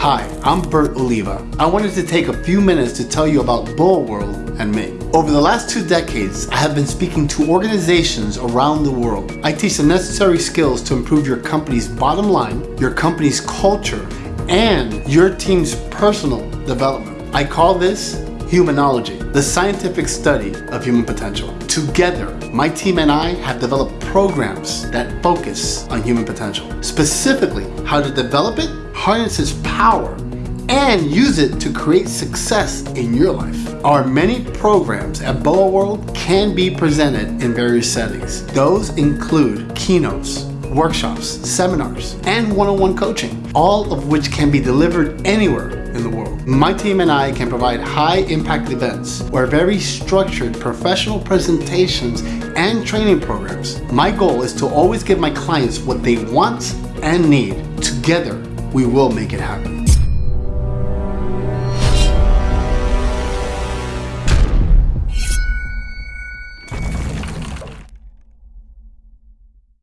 Hi, I'm Bert Oliva. I wanted to take a few minutes to tell you about BOA World and me. Over the last two decades, I have been speaking to organizations around the world. I teach the necessary skills to improve your company's bottom line, your company's culture, and your team's personal development. I call this Humanology, the scientific study of human potential. Together, my team and I have developed programs that focus on human potential. Specifically, how to develop it, harness its power, and use it to create success in your life. Our many programs at BOA World can be presented in various settings. Those include keynotes, workshops, seminars, and one-on-one -on -one coaching, all of which can be delivered anywhere in the world. My team and I can provide high impact events where very structured professional presentations and training programs. My goal is to always give my clients what they want and need. Together, we will make it happen.